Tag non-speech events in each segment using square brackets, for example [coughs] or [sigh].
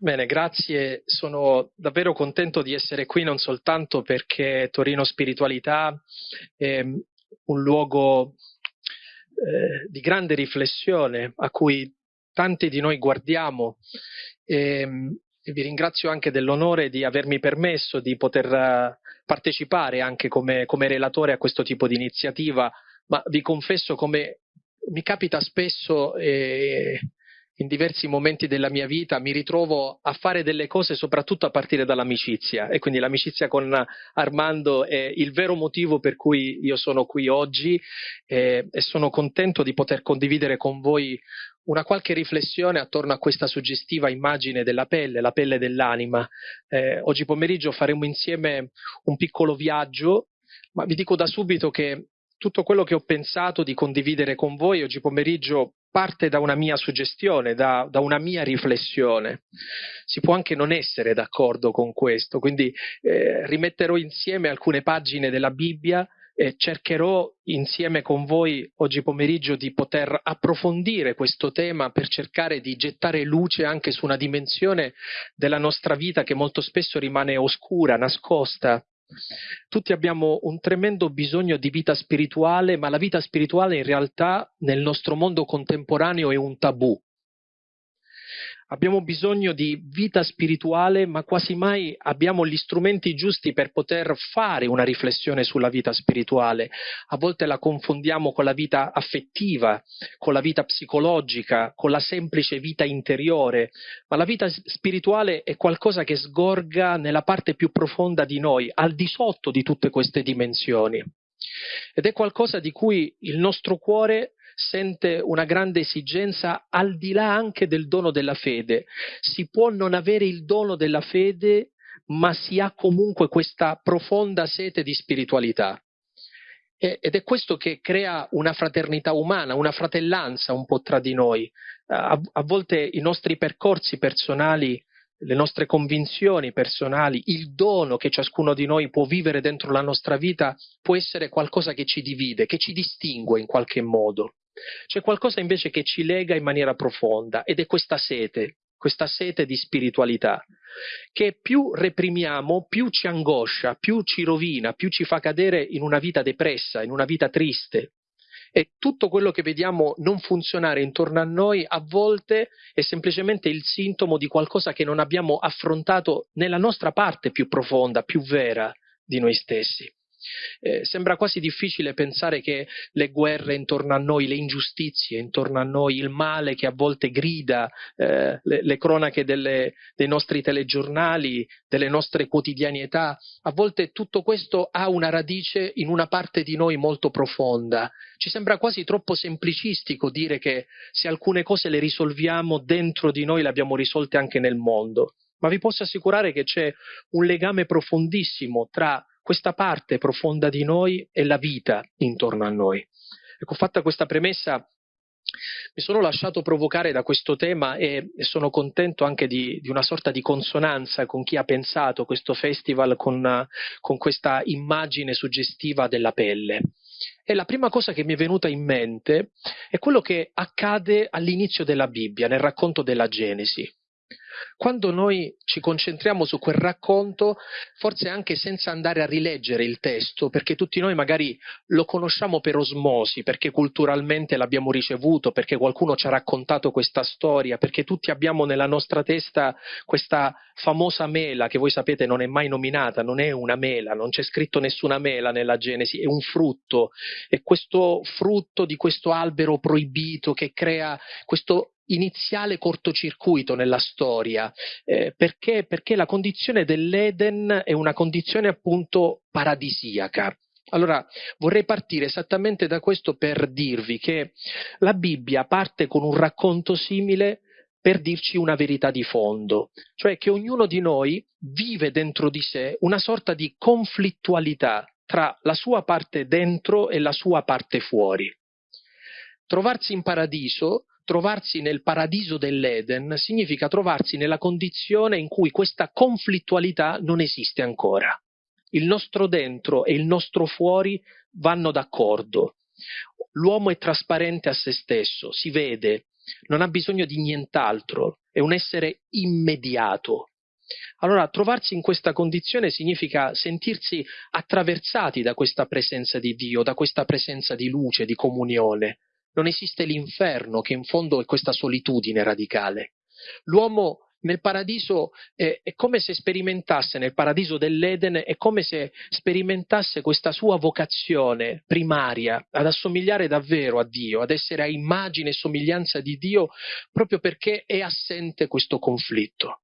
Bene, grazie. Sono davvero contento di essere qui non soltanto perché Torino Spiritualità è un luogo eh, di grande riflessione a cui tanti di noi guardiamo e, e vi ringrazio anche dell'onore di avermi permesso di poter eh, partecipare anche come, come relatore a questo tipo di iniziativa, ma vi confesso come mi capita spesso eh, in diversi momenti della mia vita mi ritrovo a fare delle cose soprattutto a partire dall'amicizia e quindi l'amicizia con Armando è il vero motivo per cui io sono qui oggi eh, e sono contento di poter condividere con voi una qualche riflessione attorno a questa suggestiva immagine della pelle, la pelle dell'anima. Eh, oggi pomeriggio faremo insieme un piccolo viaggio, ma vi dico da subito che tutto quello che ho pensato di condividere con voi oggi pomeriggio parte da una mia suggestione, da, da, una mia riflessione. Si può anche non essere d'accordo con questo, quindi eh, rimetterò insieme alcune pagine della Bibbia e cercherò insieme con voi oggi pomeriggio di poter approfondire questo tema per cercare di gettare luce anche su una dimensione della nostra vita che molto spesso rimane oscura, nascosta, tutti abbiamo un tremendo bisogno di vita spirituale, ma la vita spirituale in realtà nel nostro mondo contemporaneo è un tabù. Abbiamo bisogno di vita spirituale, ma quasi mai abbiamo gli strumenti giusti per poter fare una riflessione sulla vita spirituale. A volte la confondiamo con la vita affettiva, con la vita psicologica, con la semplice vita interiore, ma la vita spirituale è qualcosa che sgorga nella parte più profonda di noi, al di sotto di tutte queste dimensioni. Ed è qualcosa di cui il nostro cuore sente una grande esigenza al di là anche del dono della fede. Si può non avere il dono della fede, ma si ha comunque questa profonda sete di spiritualità. Ed è questo che crea una fraternità umana, una fratellanza un po' tra di noi. A, a volte i nostri percorsi personali le nostre convinzioni personali, il dono che ciascuno di noi può vivere dentro la nostra vita può essere qualcosa che ci divide, che ci distingue in qualche modo. C'è qualcosa invece che ci lega in maniera profonda ed è questa sete, questa sete di spiritualità, che più reprimiamo, più ci angoscia, più ci rovina, più ci fa cadere in una vita depressa, in una vita triste. E tutto quello che vediamo non funzionare intorno a noi a volte è semplicemente il sintomo di qualcosa che non abbiamo affrontato nella nostra parte più profonda, più vera di noi stessi. Eh, sembra quasi difficile pensare che le guerre intorno a noi, le ingiustizie intorno a noi, il male che a volte grida, eh, le, le, cronache delle, dei nostri telegiornali, delle nostre quotidianità, a volte tutto questo ha una radice in una parte di noi molto profonda. Ci sembra quasi troppo semplicistico dire che se alcune cose le risolviamo dentro di noi le abbiamo risolte anche nel mondo ma vi posso assicurare che c'è un legame profondissimo tra questa parte profonda di noi è la vita intorno a noi. Ecco, fatta questa premessa, mi sono lasciato provocare da questo tema e, e sono contento anche di, di, una sorta di consonanza con chi ha pensato questo festival con, con questa immagine suggestiva della pelle. E la prima cosa che mi è venuta in mente è quello che accade all'inizio della Bibbia, nel racconto della Genesi. Quando noi ci concentriamo su quel racconto, forse anche senza andare a rileggere il testo, perché tutti noi magari lo conosciamo per osmosi, perché culturalmente l'abbiamo ricevuto, perché qualcuno ci ha raccontato questa storia, perché tutti abbiamo nella nostra testa questa famosa mela che voi sapete non è mai nominata, non è una mela, non c'è scritto nessuna mela nella Genesi, è un frutto, è questo frutto di questo albero proibito che crea questo iniziale cortocircuito nella storia, eh, perché? perché la condizione dell'Eden è una condizione appunto paradisiaca. Allora, vorrei partire esattamente da questo per dirvi che la Bibbia parte con un racconto simile per dirci una verità di fondo, cioè che ognuno di noi vive dentro di sé una sorta di conflittualità tra la sua parte dentro e la sua parte fuori. Trovarsi in paradiso trovarsi nel paradiso dell'Eden significa trovarsi nella condizione in cui questa conflittualità non esiste ancora. Il nostro dentro e il nostro fuori vanno d'accordo. L'uomo è trasparente a se stesso, si vede, non ha bisogno di nient'altro, è un essere immediato. Allora, trovarsi in questa condizione significa sentirsi attraversati da questa presenza di Dio, da questa presenza di luce, di comunione. Non esiste l'inferno, che in fondo è questa solitudine radicale. L'uomo nel paradiso è, è, come se sperimentasse, nel paradiso dell'Eden, è come se sperimentasse questa sua vocazione primaria ad assomigliare davvero a Dio, ad essere a immagine e somiglianza di Dio, proprio perché è assente questo conflitto.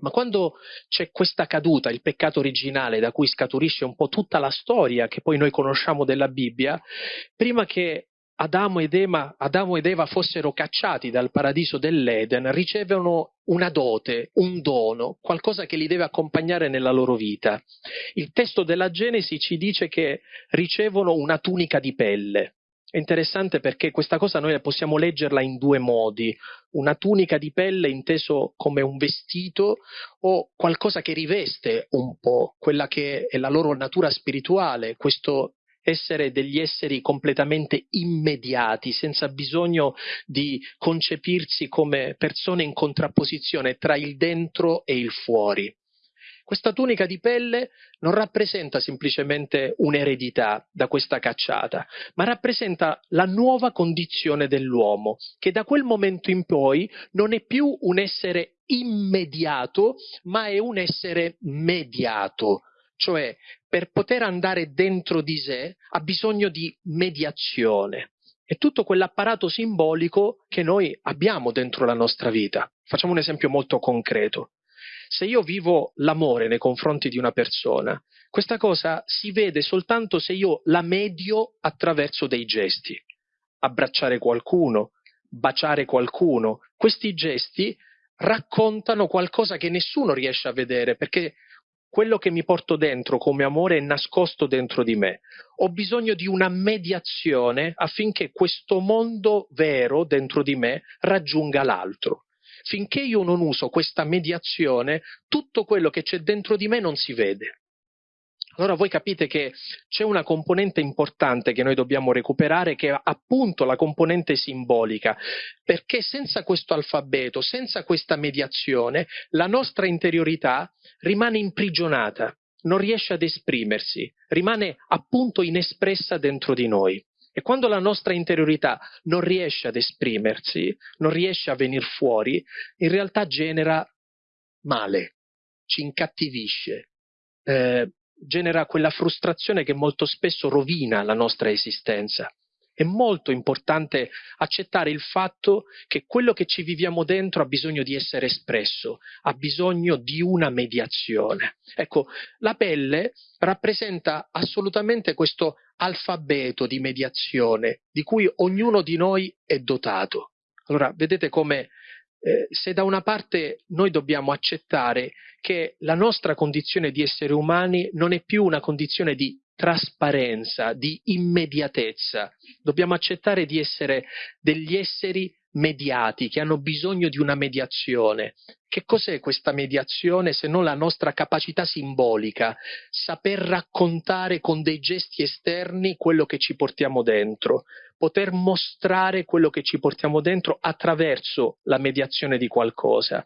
Ma quando c'è questa caduta, il peccato originale da cui scaturisce un po' tutta la storia che poi noi conosciamo della Bibbia, prima che Adamo ed, Eva, Adamo ed Eva fossero cacciati dal paradiso dell'Eden, ricevono una dote, un dono, qualcosa che li deve accompagnare nella loro vita. Il testo della Genesi ci dice che ricevono una tunica di pelle. È interessante perché questa cosa noi possiamo leggerla in due modi. Una tunica di pelle inteso come un vestito o qualcosa che riveste un po' quella che è la loro natura spirituale, questo essere degli esseri completamente immediati, senza bisogno di concepirsi come persone in contrapposizione tra il dentro e il fuori. Questa tunica di pelle non rappresenta semplicemente un'eredità da questa cacciata, ma rappresenta la nuova condizione dell'uomo, che da quel momento in poi non è più un essere immediato, ma è un essere mediato, cioè per poter andare dentro di sé ha bisogno di mediazione. È tutto quell'apparato simbolico che noi abbiamo dentro la nostra vita. Facciamo un esempio molto concreto. Se io vivo l'amore nei confronti di una persona, questa cosa si vede soltanto se io la medio attraverso dei gesti. Abbracciare qualcuno, baciare qualcuno, questi gesti raccontano qualcosa che nessuno riesce a vedere perché quello che mi porto dentro come amore è nascosto dentro di me. Ho bisogno di una mediazione affinché questo mondo vero dentro di me raggiunga l'altro. Finché io non uso questa mediazione, tutto quello che c'è dentro di me non si vede. Allora voi capite che c'è una componente importante che noi dobbiamo recuperare che è appunto la componente simbolica, perché senza questo alfabeto, senza questa mediazione, la nostra interiorità rimane imprigionata, non riesce ad esprimersi, rimane appunto inespressa dentro di noi. E quando la nostra interiorità non riesce ad esprimersi, non riesce a venire fuori, in realtà genera male, ci incattivisce, eh, genera quella frustrazione che molto spesso rovina la nostra esistenza. È molto importante accettare il fatto che quello che ci viviamo dentro ha bisogno di essere espresso, ha bisogno di una mediazione. Ecco, la pelle rappresenta assolutamente questo alfabeto di mediazione di cui ognuno di noi è dotato. Allora, vedete come eh, se da una parte noi dobbiamo accettare che la nostra condizione di esseri umani non è più una condizione di trasparenza, di immediatezza, dobbiamo accettare di essere degli esseri mediati, che hanno bisogno di una mediazione. Che cos'è questa mediazione se non la nostra capacità simbolica, saper raccontare con dei gesti esterni quello che ci portiamo dentro, poter mostrare quello che ci portiamo dentro attraverso la mediazione di qualcosa.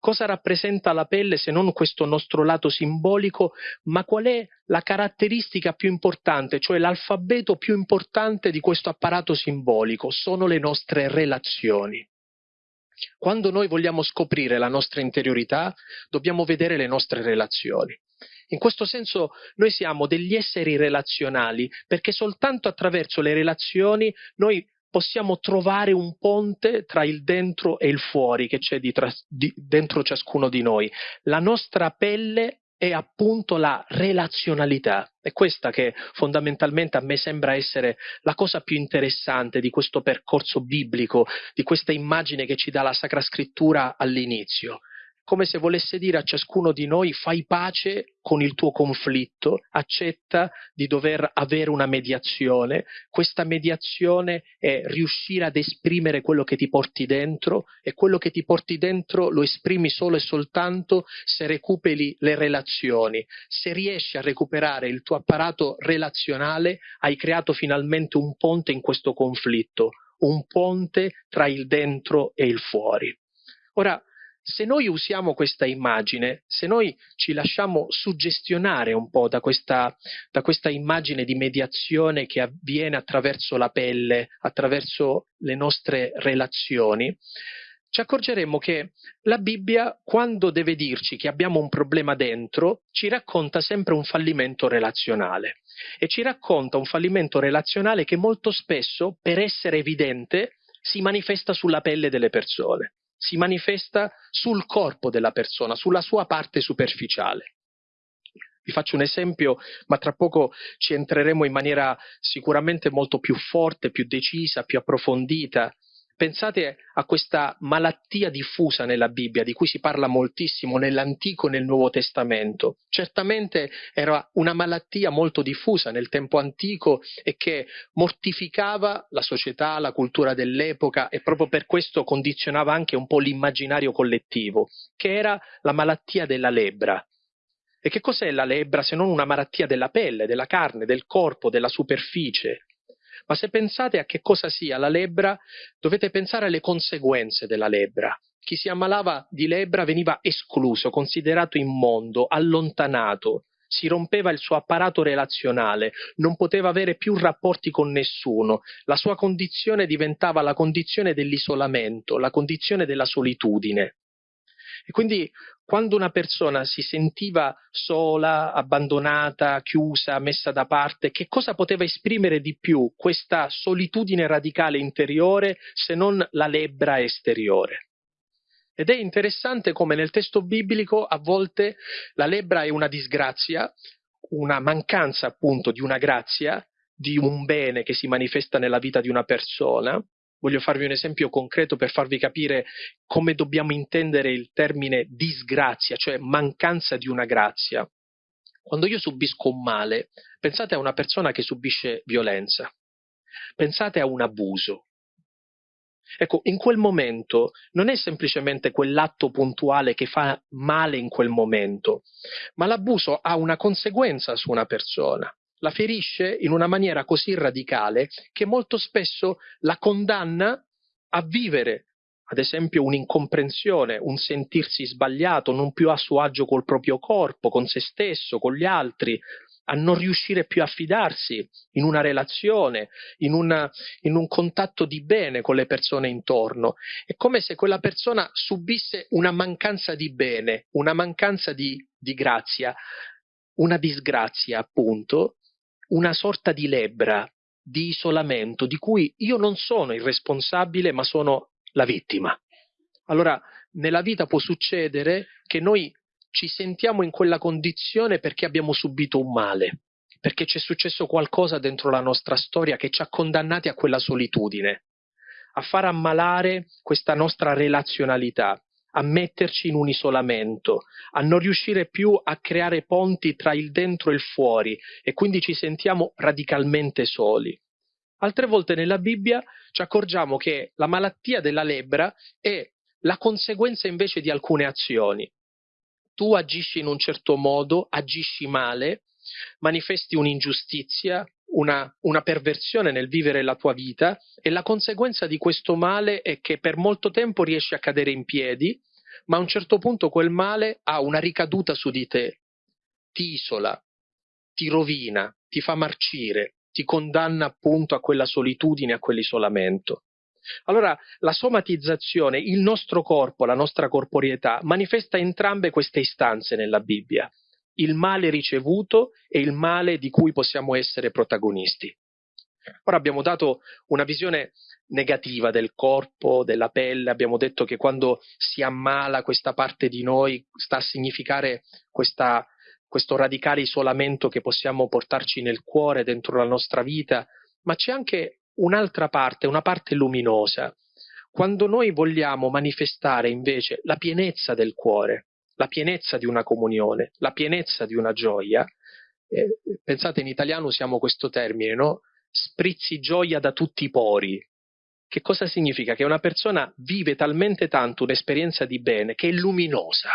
Cosa rappresenta la pelle se non questo nostro lato simbolico, ma qual è la caratteristica più importante, cioè l'alfabeto più importante di questo apparato simbolico? Sono le nostre relazioni. Quando noi vogliamo scoprire la nostra interiorità, dobbiamo vedere le nostre relazioni. In questo senso noi siamo degli esseri relazionali perché soltanto attraverso le relazioni noi possiamo trovare un ponte tra il dentro e il fuori che c'è di tra, di, dentro ciascuno di noi. La nostra pelle è appunto la relazionalità. È questa che fondamentalmente a me sembra essere la cosa più interessante di questo percorso biblico, di questa immagine che ci dà la Sacra Scrittura all'inizio come se volesse dire a ciascuno di noi fai pace con il tuo conflitto, accetta di dover avere una mediazione, questa mediazione è riuscire ad esprimere quello che ti porti dentro e quello che ti porti dentro lo esprimi solo e soltanto se recuperi le relazioni, se riesci a recuperare il tuo apparato relazionale hai creato finalmente un ponte in questo conflitto, un ponte tra il dentro e il fuori. Ora, se noi usiamo questa immagine, se noi ci lasciamo suggestionare un po' da questa, da questa immagine di mediazione che avviene attraverso la pelle, attraverso le nostre relazioni, ci accorgeremo che la Bibbia, quando deve dirci che abbiamo un problema dentro, ci racconta sempre un fallimento relazionale. E ci racconta un fallimento relazionale che molto spesso, per essere evidente, si manifesta sulla pelle delle persone, si manifesta sul corpo della persona, sulla sua parte superficiale. Vi faccio un esempio, ma tra poco ci entreremo in maniera sicuramente molto più forte, più decisa, più approfondita Pensate a questa malattia diffusa nella Bibbia, di cui si parla moltissimo nell'Antico e nel Nuovo Testamento. Certamente era una malattia molto diffusa nel tempo antico e che mortificava la società, la cultura dell'epoca e proprio per questo condizionava anche un po' l'immaginario collettivo, che era la malattia della lebbra. E che cos'è la lebbra se non una malattia della pelle, della carne, del corpo, della superficie? Ma se pensate a che cosa sia la lebbra, dovete pensare alle conseguenze della lebbra. Chi si ammalava di lebbra veniva escluso, considerato immondo, allontanato, si rompeva il suo apparato relazionale, non poteva avere più rapporti con nessuno, la sua condizione diventava la condizione dell'isolamento, la condizione della solitudine. E quindi quando una persona si sentiva sola, abbandonata, chiusa, messa da parte, che cosa poteva esprimere di più questa solitudine radicale interiore se non la lebbra esteriore? Ed è interessante come nel testo biblico a volte la lebbra è una disgrazia, una mancanza appunto di una grazia, di un bene che si manifesta nella vita di una persona, Voglio farvi un esempio concreto per farvi capire come dobbiamo intendere il termine disgrazia, cioè mancanza di una grazia. Quando io subisco un male, pensate a una persona che subisce violenza, pensate a un abuso. Ecco, in quel momento non è semplicemente quell'atto puntuale che fa male in quel momento, ma l'abuso ha una conseguenza su una persona la ferisce in una maniera così radicale che molto spesso la condanna a vivere, ad esempio, un'incomprensione, un sentirsi sbagliato, non più a suo agio col proprio corpo, con se stesso, con gli altri, a non riuscire più a fidarsi in una relazione, in, una, in, un contatto di bene con le persone intorno. È come se quella persona subisse una mancanza di bene, una mancanza di, di grazia, una disgrazia appunto, una sorta di lebbra, di isolamento, di cui io non sono il responsabile, ma sono la vittima. Allora, nella vita può succedere che noi ci sentiamo in quella condizione perché abbiamo subito un male, perché c'è successo qualcosa dentro la nostra storia che ci ha condannati a quella solitudine, a far ammalare questa nostra relazionalità, a metterci in un isolamento, a non riuscire più a creare ponti tra il dentro e il fuori e quindi ci sentiamo radicalmente soli. Altre volte nella Bibbia ci accorgiamo che la malattia della lebbra è la conseguenza invece di alcune azioni. Tu agisci in un certo modo, agisci male, manifesti un'ingiustizia, una, una, perversione nel vivere la tua vita e la conseguenza di questo male è che per molto tempo riesci a cadere in piedi, ma a un certo punto quel male ha una ricaduta su di te, ti isola, ti rovina, ti fa marcire, ti condanna appunto a quella solitudine, a quell'isolamento. Allora la somatizzazione, il nostro corpo, la nostra corporeità, manifesta entrambe queste istanze nella Bibbia il male ricevuto e il male di cui possiamo essere protagonisti. Ora abbiamo dato una visione negativa del corpo, della pelle, abbiamo detto che quando si ammala questa parte di noi sta a significare questa, questo radicale isolamento che possiamo portarci nel cuore, dentro la nostra vita, ma c'è anche un'altra parte, una parte luminosa. Quando noi vogliamo manifestare invece la pienezza del cuore, la pienezza di una comunione, la pienezza di una gioia. Eh, pensate in italiano usiamo questo termine, no? Sprizzi gioia da tutti i pori. Che cosa significa? Che una persona vive talmente tanto un'esperienza di bene che è luminosa.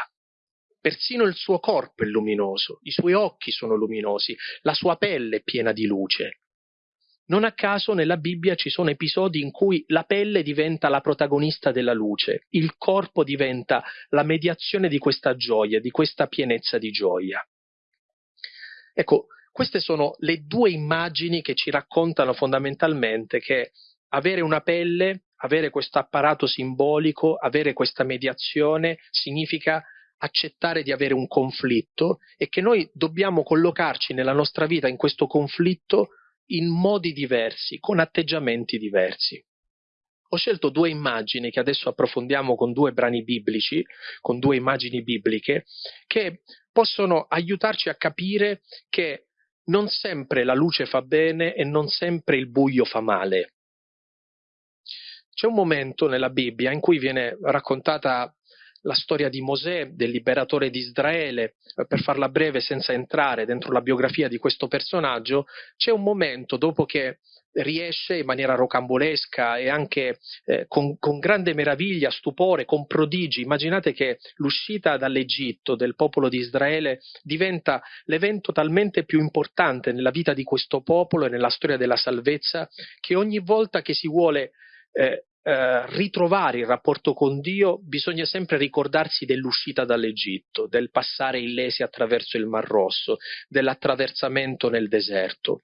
Persino il suo corpo è luminoso, i suoi occhi sono luminosi, la sua pelle è piena di luce. Non a caso nella Bibbia ci sono episodi in cui la pelle diventa la protagonista della luce, il corpo diventa la mediazione di questa gioia, di questa pienezza di gioia. Ecco, queste sono le due immagini che ci raccontano fondamentalmente che avere una pelle, avere questo apparato simbolico, avere questa mediazione significa accettare di avere un conflitto e che noi dobbiamo collocarci nella nostra vita in questo conflitto in modi diversi, con atteggiamenti diversi. Ho scelto due immagini che adesso approfondiamo con due brani biblici, con due immagini bibliche, che possono aiutarci a capire che non sempre la luce fa bene e non sempre il buio fa male. C'è un momento nella Bibbia in cui viene raccontata la storia di Mosè, del liberatore di Israele, eh, per farla breve senza entrare dentro la biografia di questo personaggio, c'è un momento dopo che riesce in maniera rocambolesca e anche eh, con, con, grande meraviglia, stupore, con prodigi. Immaginate che l'uscita dall'Egitto del popolo di Israele diventa l'evento talmente più importante nella vita di questo popolo e nella storia della salvezza che ogni volta che si vuole eh, eh, ritrovare il rapporto con Dio, bisogna sempre ricordarsi dell'uscita dall'Egitto, del passare illesi attraverso il Mar Rosso, dell'attraversamento nel deserto.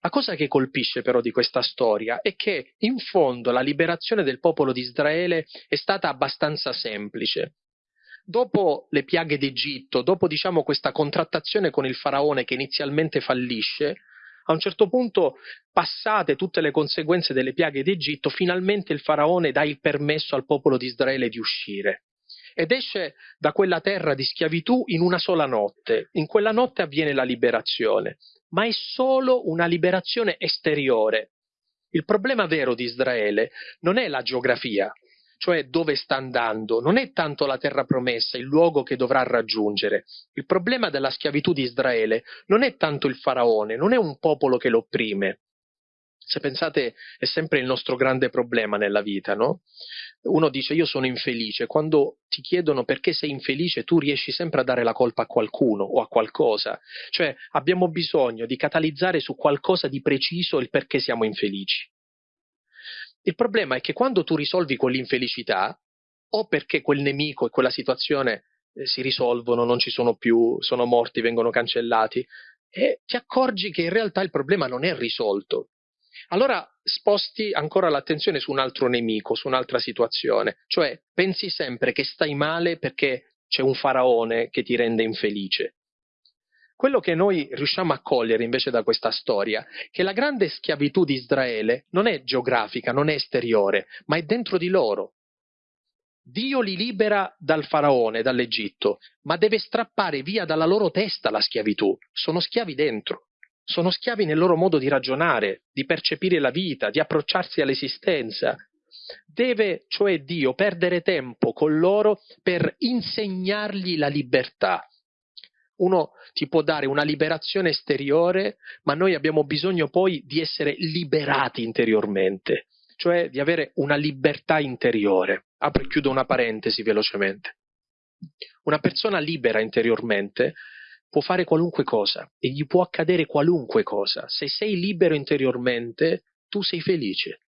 La cosa che colpisce però di questa storia è che in fondo la liberazione del popolo di Israele è stata abbastanza semplice. Dopo le piaghe d'Egitto, dopo diciamo questa contrattazione con il faraone che inizialmente fallisce, a un certo punto, passate tutte le conseguenze delle piaghe d'Egitto, finalmente il faraone dà il permesso al popolo di Israele di uscire ed esce da quella terra di schiavitù in una sola notte. In quella notte avviene la liberazione, ma è solo una liberazione esteriore. Il problema vero di Israele non è la geografia, cioè dove sta andando, non è tanto la terra promessa, il luogo che dovrà raggiungere. Il problema della schiavitù di Israele non è tanto il faraone, non è un popolo che lo opprime. Se pensate, è sempre il nostro grande problema nella vita, no? Uno dice io sono infelice, quando ti chiedono perché sei infelice tu riesci sempre a dare la colpa a qualcuno o a qualcosa, cioè abbiamo bisogno di catalizzare su qualcosa di preciso il perché siamo infelici. Il problema è che quando tu risolvi quell'infelicità, o perché quel nemico e quella situazione eh, si risolvono, non ci sono più, sono morti, vengono cancellati, e ti accorgi che in realtà il problema non è risolto. Allora sposti ancora l'attenzione su un altro nemico, su un'altra situazione, cioè pensi sempre che stai male perché c'è un faraone che ti rende infelice. Quello che noi riusciamo a cogliere invece da questa storia è che la grande schiavitù di Israele non è geografica, non è esteriore, ma è dentro di loro. Dio li libera dal faraone, dall'Egitto, ma deve strappare via dalla loro testa la schiavitù. Sono schiavi dentro. Sono schiavi nel loro modo di ragionare, di percepire la vita, di approcciarsi all'esistenza. Deve, cioè Dio, perdere tempo con loro per insegnargli la libertà uno ti può dare una liberazione esteriore, ma noi abbiamo bisogno poi di essere liberati interiormente, cioè di avere una libertà interiore. Apro e chiudo una parentesi velocemente. Una persona libera interiormente può fare qualunque cosa e gli può accadere qualunque cosa. Se sei libero interiormente, tu sei felice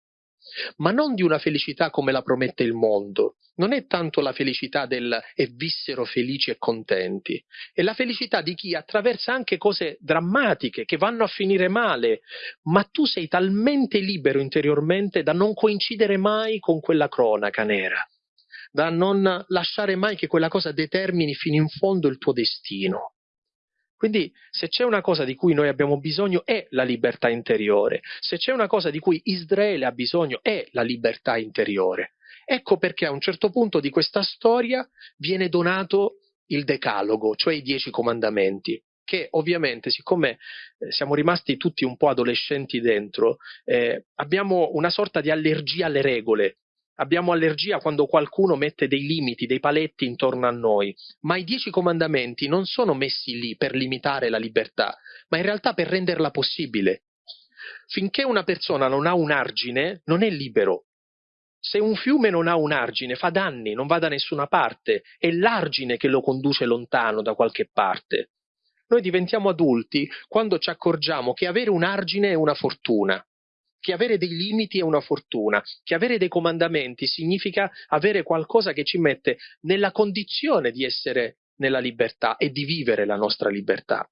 ma non di una felicità come la promette il mondo. Non è tanto la felicità del e vissero felici e contenti, è la felicità di chi attraversa anche cose drammatiche che vanno a finire male, ma tu sei talmente libero interiormente da non coincidere mai con quella cronaca nera, da non lasciare mai che quella cosa determini fino in fondo il tuo destino. Quindi se c'è una cosa di cui noi abbiamo bisogno è la libertà interiore, se c'è una cosa di cui Israele ha bisogno è la libertà interiore. Ecco perché a un certo punto di questa storia viene donato il decalogo, cioè i dieci comandamenti che ovviamente, siccome eh, siamo rimasti tutti un po' adolescenti dentro, eh, abbiamo una sorta di allergia alle regole, Abbiamo allergia quando qualcuno mette dei limiti, dei paletti intorno a noi, ma i dieci comandamenti non sono messi lì per limitare la libertà, ma in realtà per renderla possibile. Finché una persona non ha un argine, non è libero. Se un fiume non ha un argine, fa danni, non va da nessuna parte, è l'argine che lo conduce lontano da qualche parte. Noi diventiamo adulti quando ci accorgiamo che avere un argine è una fortuna, che avere dei limiti è una fortuna, che avere dei comandamenti significa avere qualcosa che ci mette nella condizione di essere nella libertà e di vivere la nostra libertà.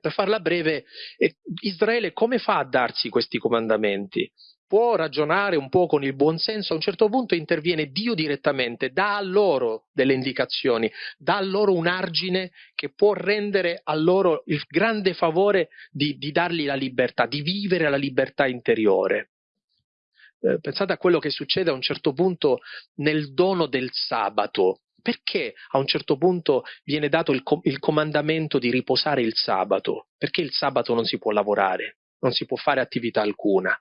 Per farla breve, eh, Israele come fa a darsi questi comandamenti? Può ragionare un po' con il buon senso, a un certo punto interviene Dio direttamente, dà a loro delle indicazioni, dà a loro un argine che può rendere a loro il grande favore di, di dargli la libertà, di vivere la libertà interiore. Eh, pensate a quello che succede a un certo punto nel dono del sabato perché a un certo punto viene dato il, com- il comandamento di riposare il sabato? Perché il sabato non si può lavorare, non si può fare attività alcuna?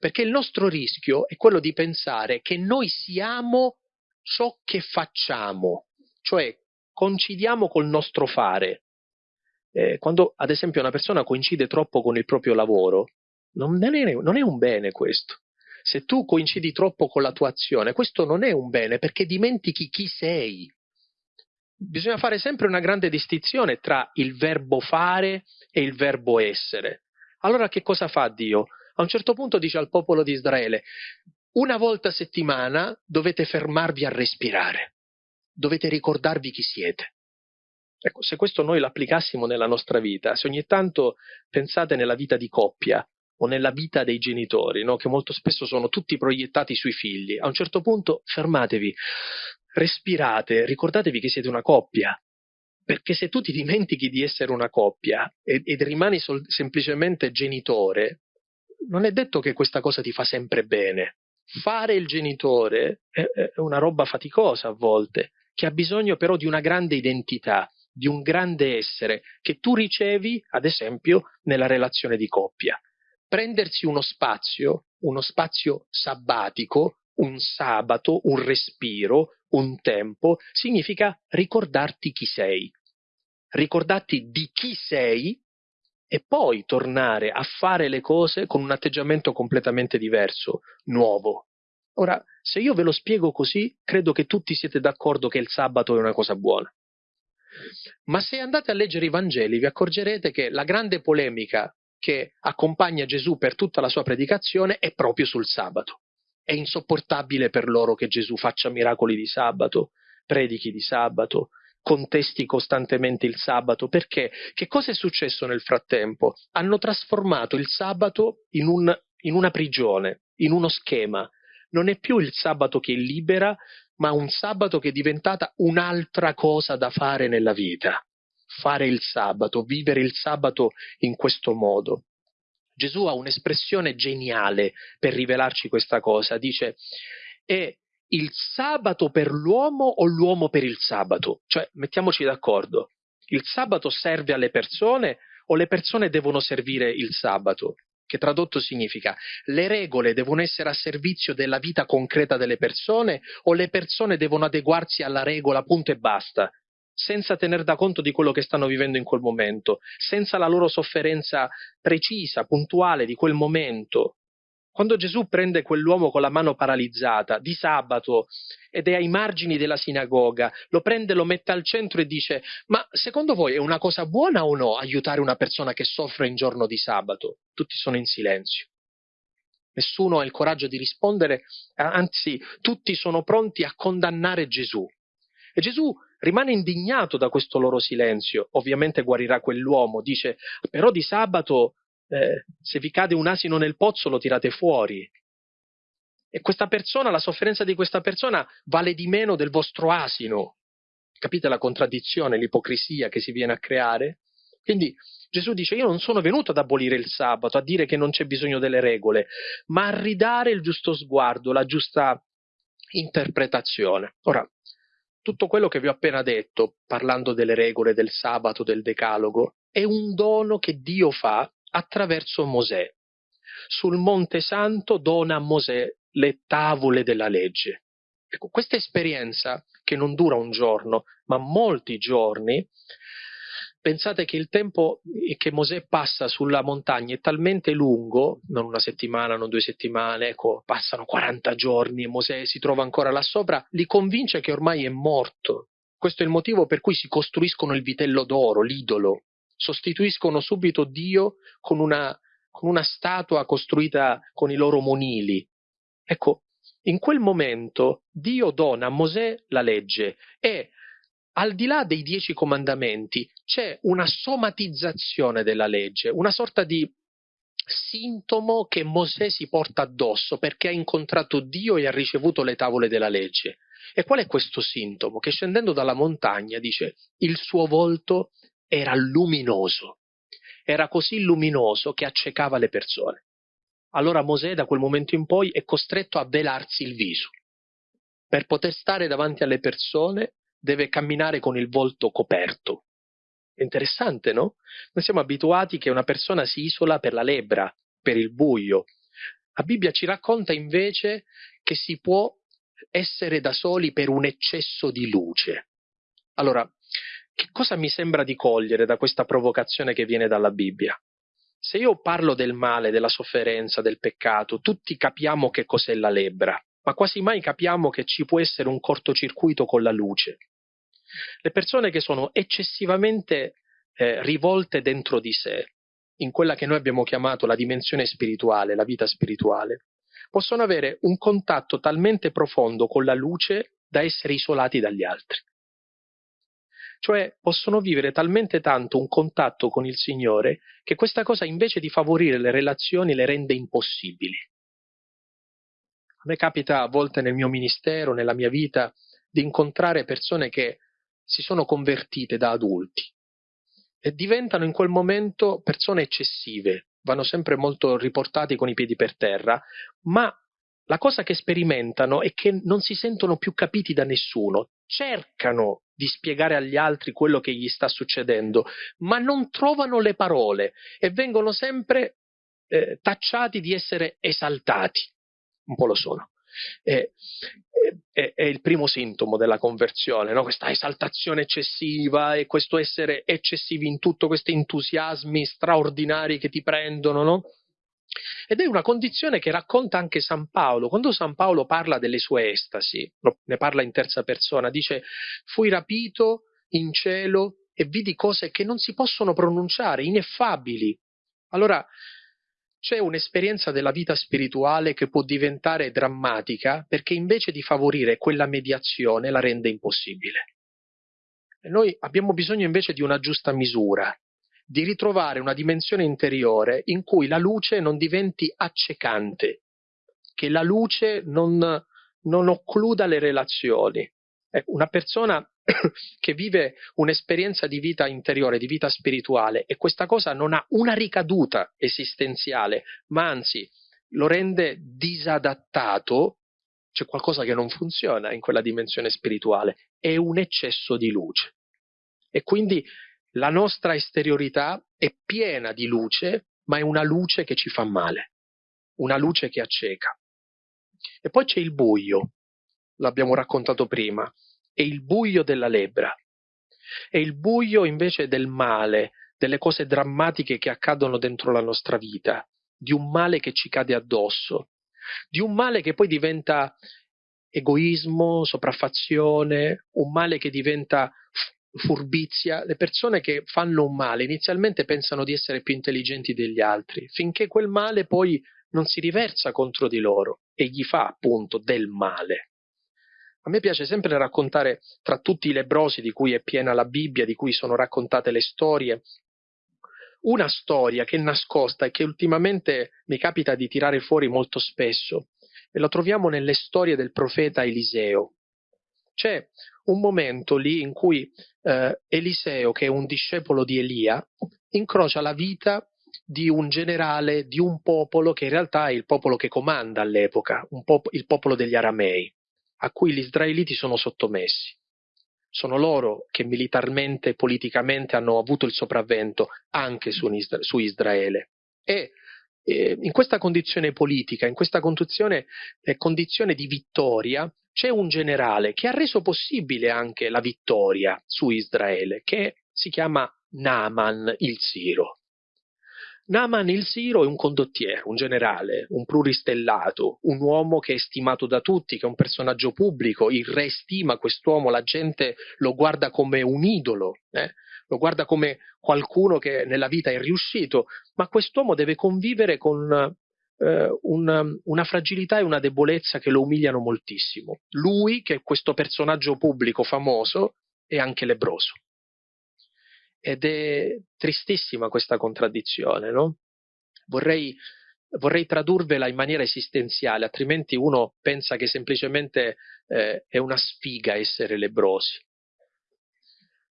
Perché il nostro rischio è quello di pensare che noi siamo ciò che facciamo, cioè coincidiamo col nostro fare. Eh, quando ad esempio una persona coincide troppo con il proprio lavoro, non è, non è un bene questo se tu coincidi troppo con la tua azione, questo non è un bene perché dimentichi chi sei. Bisogna fare sempre una grande distinzione tra il verbo fare e il verbo essere. Allora che cosa fa Dio? A un certo punto dice al popolo di Israele, una volta a settimana dovete fermarvi a respirare, dovete ricordarvi chi siete. Ecco, se questo noi l'applicassimo nella nostra vita, se ogni tanto pensate nella vita di coppia, o nella vita dei genitori, no? che molto spesso sono tutti proiettati sui figli. A un certo punto fermatevi, respirate, ricordatevi che siete una coppia. Perché se tu ti dimentichi di essere una coppia ed, ed rimani sol- semplicemente genitore, non è detto che questa cosa ti fa sempre bene. Fare il genitore è, è una roba faticosa a volte, che ha bisogno però di una grande identità, di un grande essere che tu ricevi, ad esempio, nella relazione di coppia prendersi uno spazio, uno spazio sabbatico, un sabato, un respiro, un tempo, significa ricordarti chi sei, ricordarti di chi sei e poi tornare a fare le cose con un atteggiamento completamente diverso, nuovo. Ora, se io ve lo spiego così, credo che tutti siete d'accordo che il sabato è una cosa buona. Ma se andate a leggere i Vangeli vi accorgerete che la grande polemica che accompagna Gesù per tutta la sua predicazione è proprio sul sabato. È insopportabile per loro che Gesù faccia miracoli di sabato, predichi di sabato, contesti costantemente il sabato, perché che cosa è successo nel frattempo? Hanno trasformato il sabato in, un, in una prigione, in uno schema. Non è più il sabato che libera, ma un sabato che è diventata un'altra cosa da fare nella vita fare il sabato, vivere il sabato in questo modo. Gesù ha un'espressione geniale per rivelarci questa cosa, dice è il sabato per l'uomo o l'uomo per il sabato? Cioè, mettiamoci d'accordo, il sabato serve alle persone o le persone devono servire il sabato? Che tradotto significa le regole devono essere a servizio della vita concreta delle persone o le persone devono adeguarsi alla regola, punto e basta? Senza tener da conto di quello che stanno vivendo in quel momento, senza la loro sofferenza precisa, puntuale di quel momento. Quando Gesù prende quell'uomo con la mano paralizzata di sabato ed è ai margini della sinagoga, lo prende, lo mette al centro e dice: Ma secondo voi è una cosa buona o no aiutare una persona che soffre in giorno di sabato? Tutti sono in silenzio. Nessuno ha il coraggio di rispondere, anzi, tutti sono pronti a condannare Gesù. E Gesù rimane indignato da questo loro silenzio. Ovviamente guarirà quell'uomo, dice, però di sabato eh, se vi cade un asino nel pozzo lo tirate fuori. E questa persona, la sofferenza di questa persona vale di meno del vostro asino. Capite la contraddizione, l'ipocrisia che si viene a creare? Quindi Gesù dice io non sono venuto ad abolire il sabato, a dire che non c'è bisogno delle regole, ma a ridare il giusto sguardo, la giusta interpretazione. Ora, tutto quello che vi ho appena detto, parlando delle regole del sabato, del decalogo, è un dono che Dio fa attraverso Mosè. Sul Monte Santo dona a Mosè le tavole della legge. Ecco, questa esperienza, che non dura un giorno, ma molti giorni, pensate che il tempo che Mosè passa sulla montagna è talmente lungo, non una settimana, non due settimane, ecco, passano 40 giorni e Mosè si trova ancora là sopra, li convince che ormai è morto. Questo è il motivo per cui si costruiscono il vitello d'oro, l'idolo, sostituiscono subito Dio con una, con una statua costruita con i loro monili. Ecco, in quel momento Dio dona a Mosè la legge e al di là dei dieci comandamenti c'è una somatizzazione della legge, una sorta di sintomo che Mosè si porta addosso perché ha incontrato Dio e ha ricevuto le tavole della legge. E qual è questo sintomo? Che scendendo dalla montagna dice il suo volto era luminoso, era così luminoso che accecava le persone. Allora Mosè da quel momento in poi è costretto a velarsi il viso. Per poter stare davanti alle persone deve camminare con il volto coperto. Interessante, no? Noi siamo abituati che una persona si isola per la lebbra, per il buio. La Bibbia ci racconta invece che si può essere da soli per un eccesso di luce. Allora, che cosa mi sembra di cogliere da questa provocazione che viene dalla Bibbia? Se io parlo del male, della sofferenza, del peccato, tutti capiamo che cos'è la lebbra, ma quasi mai capiamo che ci può essere un cortocircuito con la luce. Le persone che sono eccessivamente eh, rivolte dentro di sé, in quella che noi abbiamo chiamato la dimensione spirituale, la vita spirituale, possono avere un contatto talmente profondo con la luce da essere isolati dagli altri. Cioè possono vivere talmente tanto un contatto con il Signore che questa cosa invece di favorire le relazioni le rende impossibili. Me capita a volte nel mio ministero, nella mia vita, di incontrare persone che si sono convertite da adulti e diventano in quel momento persone eccessive, vanno sempre molto riportati con i piedi per terra, ma la cosa che sperimentano è che non si sentono più capiti da nessuno, cercano di spiegare agli altri quello che gli sta succedendo, ma non trovano le parole e vengono sempre eh, tacciati di essere esaltati. Un po' lo sono è, è, è il primo sintomo della conversione, no? questa esaltazione eccessiva e questo essere eccessivi in tutto, questi entusiasmi straordinari che ti prendono, no? Ed è una condizione che racconta anche San Paolo. Quando San Paolo parla delle sue estasi, ne parla in terza persona, dice fui rapito in cielo e vidi cose che non si possono pronunciare, ineffabili. Allora, c'è un'esperienza della vita spirituale che può diventare drammatica perché invece di favorire quella mediazione la rende impossibile. E noi abbiamo bisogno invece di una giusta misura, di ritrovare una dimensione interiore in cui la luce non diventi accecante, che la luce non, non occluda le relazioni. Ecco, una persona [coughs] che vive un'esperienza di vita interiore, di vita spirituale e questa cosa non ha una ricaduta esistenziale, ma anzi lo rende disadattato, c'è qualcosa che non funziona in quella dimensione spirituale, è un eccesso di luce. E quindi la nostra esteriorità è piena di luce, ma è una luce che ci fa male, una luce che acceca. E poi c'è il buio, l'abbiamo raccontato prima, è il buio della lebbra, è il buio invece del male, delle cose drammatiche che accadono dentro la nostra vita, di un male che ci cade addosso, di un male che poi diventa egoismo, sopraffazione, un male che diventa furbizia. Le persone che fanno un male inizialmente pensano di essere più intelligenti degli altri, finché quel male poi non si riversa contro di loro e gli fa appunto del male. A me piace sempre raccontare tra tutti i lebrosi di cui è piena la Bibbia, di cui sono raccontate le storie, una storia che è nascosta e che ultimamente mi capita di tirare fuori molto spesso, e la troviamo nelle storie del profeta Eliseo. C'è un momento lì in cui eh, Eliseo, che è un discepolo di Elia, incrocia la vita di un generale di un popolo che in realtà è il popolo che comanda all'epoca, pop- il popolo degli aramei a cui gli israeliti sono sottomessi. Sono loro che militarmente e politicamente hanno avuto il sopravvento anche su, su Israele. E eh, in questa condizione politica, in questa condizione, eh, condizione di vittoria, c'è un generale che ha reso possibile anche la vittoria su Israele, che si chiama Naaman il Siro. Naaman il Siro è un condottiero, un generale, un pluristellato, un uomo che è stimato da tutti, che è un personaggio pubblico, il re stima quest'uomo, la gente lo guarda come un idolo, eh? lo guarda come qualcuno che nella vita è riuscito, ma quest'uomo deve convivere con eh, una, una fragilità e una debolezza che lo umiliano moltissimo. Lui, che è questo personaggio pubblico famoso, è anche lebroso. Ed è tristissima questa contraddizione, no? Vorrei, vorrei tradurvela in maniera esistenziale, altrimenti uno pensa che semplicemente eh, è una sfiga essere lebrosi.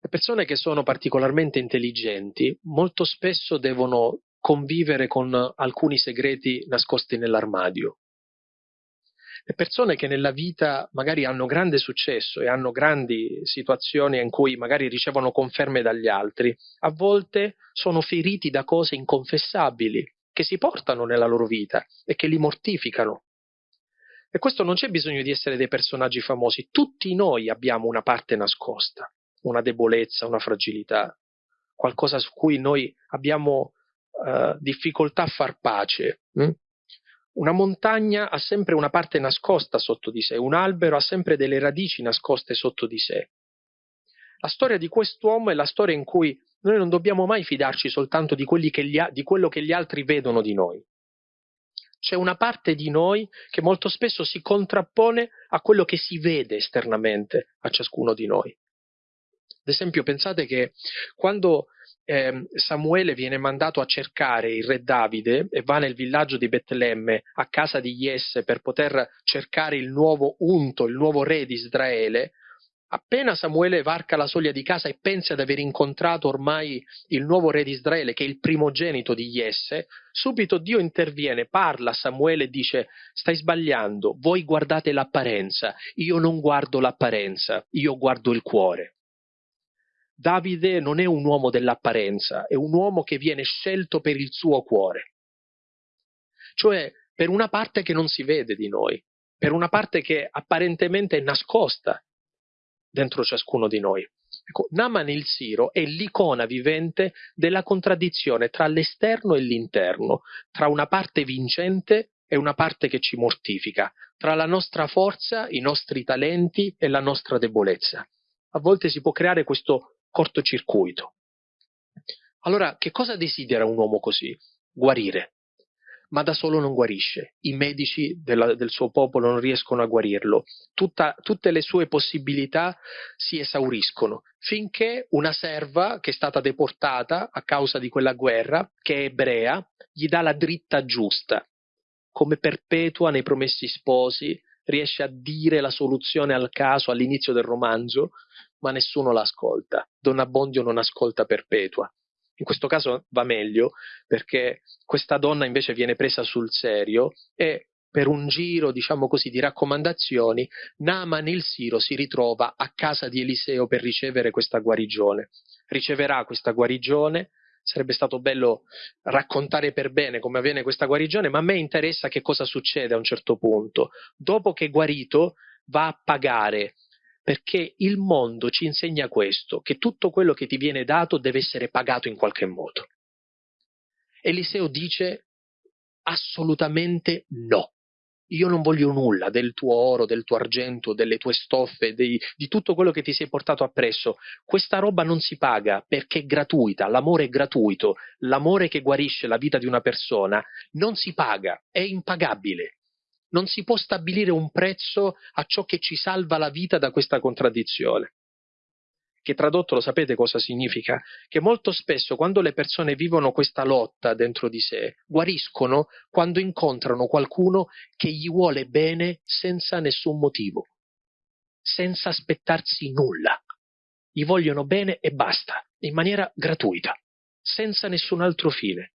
Le persone che sono particolarmente intelligenti molto spesso devono convivere con alcuni segreti nascosti nell'armadio. Le persone che nella vita magari hanno grande successo e hanno grandi situazioni in cui magari ricevono conferme dagli altri, a volte sono feriti da cose inconfessabili che si portano nella loro vita e che li mortificano. E questo non c'è bisogno di essere dei personaggi famosi, tutti noi abbiamo una parte nascosta, una debolezza, una fragilità, qualcosa su cui noi abbiamo uh, difficoltà a far pace. Hm? Una montagna ha sempre una parte nascosta sotto di sé, un albero ha sempre delle radici nascoste sotto di sé. La storia di quest'uomo è la storia in cui noi non dobbiamo mai fidarci soltanto di, gli, di quello che gli altri vedono di noi. C'è una parte di noi che molto spesso si contrappone a quello che si vede esternamente a ciascuno di noi. Ad esempio, pensate che quando eh, Samuele viene mandato a cercare il re Davide e va nel villaggio di Betlemme a casa di Jesse per poter cercare il nuovo unto, il nuovo re di Israele, appena Samuele varca la soglia di casa e pensa di aver incontrato ormai il nuovo re di Israele, che è il primogenito di Jesse, subito Dio interviene, parla a Samuele e dice stai sbagliando, voi guardate l'apparenza, io non guardo l'apparenza, io guardo il cuore. Davide non è un uomo dell'apparenza, è un uomo che viene scelto per il suo cuore. Cioè per una parte che non si vede di noi, per una parte che apparentemente è nascosta dentro ciascuno di noi. Ecco, Naman il Siro è l'icona vivente della contraddizione tra l'esterno e l'interno, tra una parte vincente e una parte che ci mortifica, tra la nostra forza, i nostri talenti e la nostra debolezza. A volte si può creare questo cortocircuito. Allora, che cosa desidera un uomo così? Guarire. Ma da solo non guarisce. I medici della, del suo popolo non riescono a guarirlo. Tutta, tutte le sue possibilità si esauriscono finché una serva che è stata deportata a causa di quella guerra, che è ebrea, gli dà la dritta giusta. Come perpetua nei promessi sposi, riesce a dire la soluzione al caso all'inizio del romanzo, ma nessuno l'ascolta. Don Abbondio non ascolta Perpetua. In questo caso va meglio perché questa donna invece viene presa sul serio e per un giro, diciamo così, di raccomandazioni, Naaman il Siro si ritrova a casa di Eliseo per ricevere questa guarigione. Riceverà questa guarigione, sarebbe stato bello raccontare per bene come avviene questa guarigione, ma a me interessa che cosa succede a un certo punto. Dopo che è guarito, va a pagare perché il mondo ci insegna questo, che tutto quello che ti viene dato deve essere pagato in qualche modo. Eliseo dice assolutamente no. Io non voglio nulla del tuo oro, del tuo argento, delle tue stoffe, dei, di tutto quello che ti sei portato appresso. Questa roba non si paga perché è gratuita, l'amore è gratuito, l'amore che guarisce la vita di una persona non si paga, è impagabile non si può stabilire un prezzo a ciò che ci salva la vita da questa contraddizione. Che tradotto lo sapete cosa significa? Che molto spesso quando le persone vivono questa lotta dentro di sé, guariscono quando incontrano qualcuno che gli vuole bene senza nessun motivo, senza aspettarsi nulla. Gli vogliono bene e basta, in maniera gratuita, senza nessun altro fine.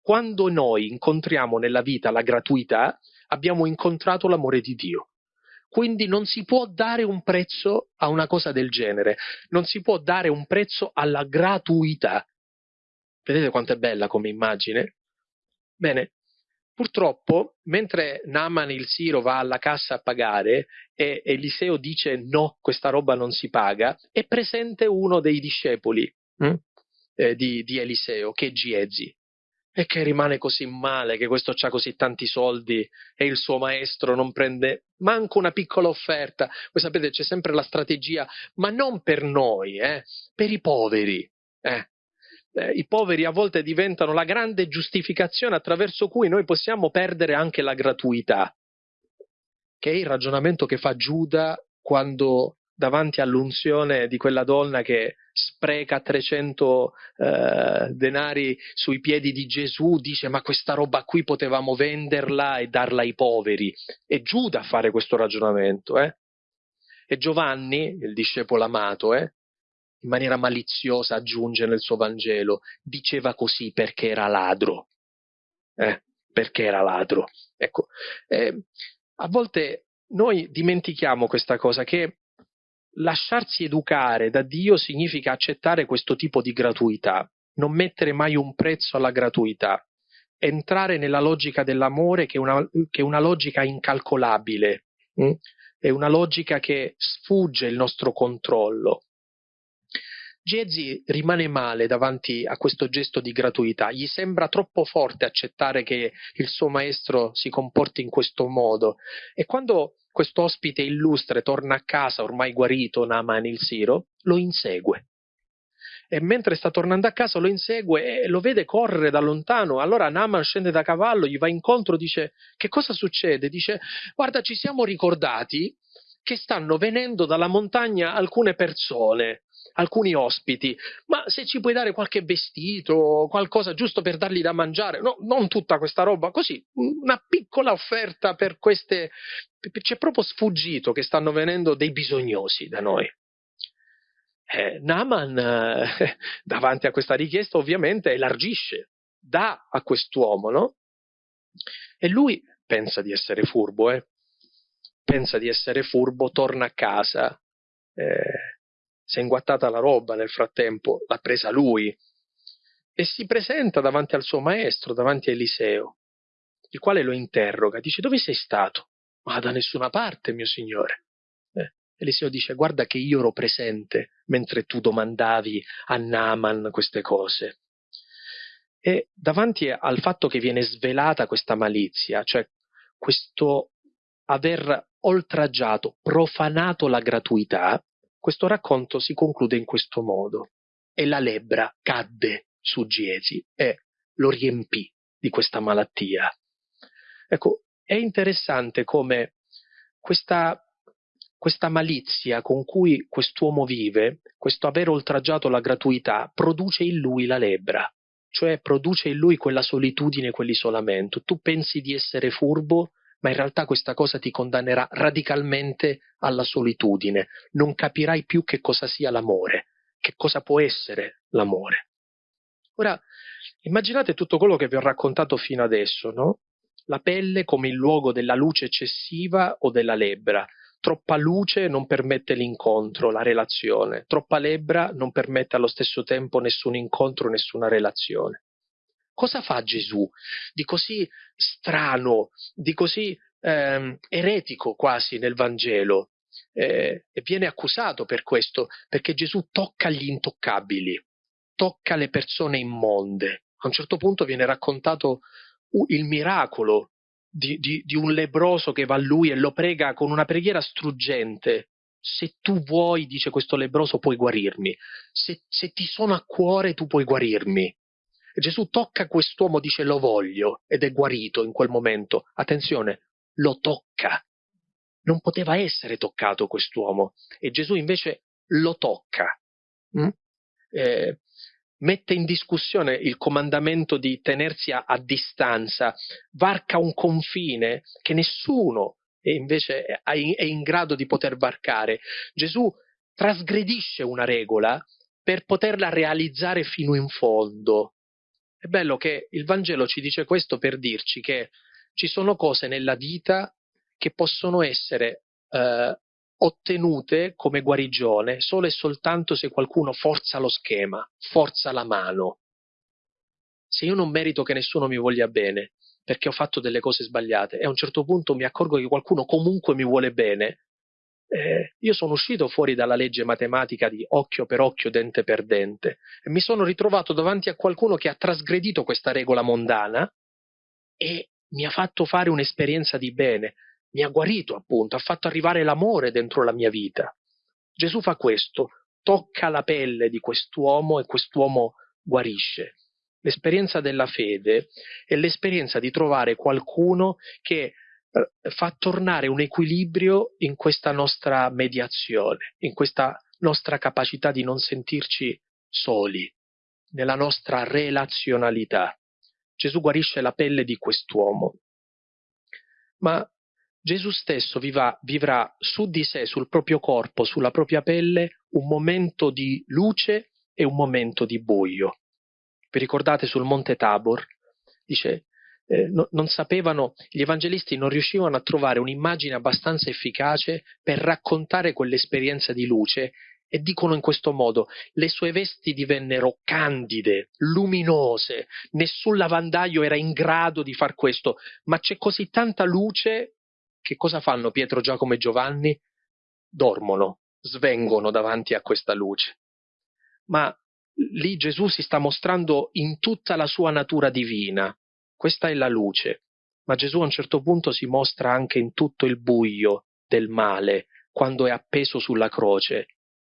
Quando noi incontriamo nella vita la gratuità, abbiamo incontrato l'amore di Dio. Quindi non si può dare un prezzo a una cosa del genere, non si può dare un prezzo alla gratuità. Vedete quanto è bella come immagine? Bene, purtroppo, mentre Naaman il Siro va alla cassa a pagare e Eliseo dice no, questa roba non si paga, è presente uno dei discepoli hm, eh, di, di, Eliseo, che è Giezi e che rimane così male che questo ha così tanti soldi e il suo maestro non prende manco una piccola offerta. Voi sapete c'è sempre la strategia, ma non per noi, eh, per i poveri. Eh, eh, i poveri a volte diventano la grande giustificazione attraverso cui noi possiamo perdere anche la gratuità, che è il ragionamento che fa Giuda quando davanti all'unzione di quella donna che spreca 300 eh, denari sui piedi di Gesù, dice ma questa roba qui potevamo venderla e darla ai poveri. È Giuda a fare questo ragionamento. Eh? E Giovanni, il discepolo amato, eh, in maniera maliziosa aggiunge nel suo Vangelo, diceva così perché era ladro. Eh, perché era ladro. Ecco, eh, a volte noi dimentichiamo questa cosa, che lasciarsi educare da Dio significa accettare questo tipo di gratuità, non mettere mai un prezzo alla gratuità, entrare nella logica dell'amore che è una, che è una logica incalcolabile, hm? è una logica che sfugge il nostro controllo. Gezi rimane male davanti a questo gesto di gratuità, gli sembra troppo forte accettare che il suo maestro si comporti in questo modo e quando questo ospite illustre torna a casa ormai guarito Naaman il Siro, lo insegue. E mentre sta tornando a casa lo insegue e lo vede correre da lontano. Allora Naaman scende da cavallo, gli va incontro, dice che cosa succede? Dice guarda ci siamo ricordati che stanno venendo dalla montagna alcune persone alcuni ospiti, ma se ci puoi dare qualche vestito, qualcosa giusto per dargli da mangiare, no, non tutta questa roba, così, una piccola offerta per queste... C'è proprio sfuggito che stanno venendo dei bisognosi da noi. Eh, Naaman, eh, [laughs] davanti a questa richiesta, ovviamente elargisce, dà a quest'uomo, no? E lui pensa di essere furbo, eh? pensa di essere furbo, torna a casa, eh, si è inguattata la roba nel frattempo, l'ha presa lui, e si presenta davanti al suo maestro, davanti a Eliseo, il quale lo interroga, dice dove sei stato? Ma da nessuna parte, mio signore. Eh, Eliseo dice guarda che io ero presente mentre tu domandavi a Naaman queste cose. E davanti al fatto che viene svelata questa malizia, cioè questo aver oltraggiato, profanato la gratuità, questo racconto si conclude in questo modo. E la lebbra cadde su Giesi e lo riempì di questa malattia. Ecco, è interessante come questa, questa malizia con cui quest'uomo vive, questo aver oltraggiato la gratuità, produce in lui la lebbra, cioè produce in lui quella solitudine, quell'isolamento. Tu pensi di essere furbo, ma in realtà questa cosa ti condannerà radicalmente alla solitudine, non capirai più che cosa sia l'amore, che cosa può essere l'amore. Ora, immaginate tutto quello che vi ho raccontato fino adesso, no? La pelle come il luogo della luce eccessiva o della lebbra. Troppa luce non permette l'incontro, la relazione. Troppa lebbra non permette allo stesso tempo nessun incontro, nessuna relazione. Cosa fa Gesù di così strano, di così eh, eretico quasi nel Vangelo? Eh, e viene accusato per questo, perché Gesù tocca gli intoccabili, tocca le persone immonde. A un certo punto viene raccontato il miracolo di, di, di, un lebroso che va a lui e lo prega con una preghiera struggente. Se tu vuoi, dice questo lebroso, puoi guarirmi. Se, se ti sono a cuore, tu puoi guarirmi. Gesù tocca quest'uomo, dice lo voglio, ed è guarito in quel momento. Attenzione, lo tocca. Non poteva essere toccato quest'uomo e Gesù invece lo tocca. Mm? Eh, mette in discussione il comandamento di tenersi a, a, distanza, varca un confine che nessuno è invece è in, è in grado di poter varcare. Gesù trasgredisce una regola per poterla realizzare fino in fondo. È bello che il Vangelo ci dice questo per dirci che ci sono cose nella vita che possono essere eh, ottenute come guarigione solo e soltanto se qualcuno forza lo schema, forza la mano. Se io non merito che nessuno mi voglia bene perché ho fatto delle cose sbagliate e a un certo punto mi accorgo che qualcuno comunque mi vuole bene, eh, io sono uscito fuori dalla legge matematica di occhio per occhio, dente per dente, e mi sono ritrovato davanti a qualcuno che ha trasgredito questa regola mondana e mi ha fatto fare un'esperienza di bene, mi ha guarito appunto, ha fatto arrivare l'amore dentro la mia vita. Gesù fa questo, tocca la pelle di quest'uomo e quest'uomo guarisce. L'esperienza della fede è l'esperienza di trovare qualcuno che fa tornare un equilibrio in questa nostra mediazione, in questa nostra capacità di non sentirci soli, nella nostra relazionalità. Gesù guarisce la pelle di quest'uomo. Ma Gesù stesso viva, vivrà su di sé, sul proprio corpo, sulla propria pelle, un momento di luce e un momento di buio. Vi ricordate sul Monte Tabor? Dice, eh, no, non sapevano, gli evangelisti non riuscivano a trovare un'immagine abbastanza efficace per raccontare quell'esperienza di luce e dicono in questo modo, le sue vesti divennero candide, luminose, nessun lavandaio era in grado di far questo, ma c'è così tanta luce che cosa fanno Pietro, Giacomo e Giovanni? Dormono, svengono davanti a questa luce. Ma lì Gesù si sta mostrando in tutta la sua natura divina. Questa è la luce. Ma Gesù a un certo punto si mostra anche in tutto il buio del male, quando è appeso sulla croce.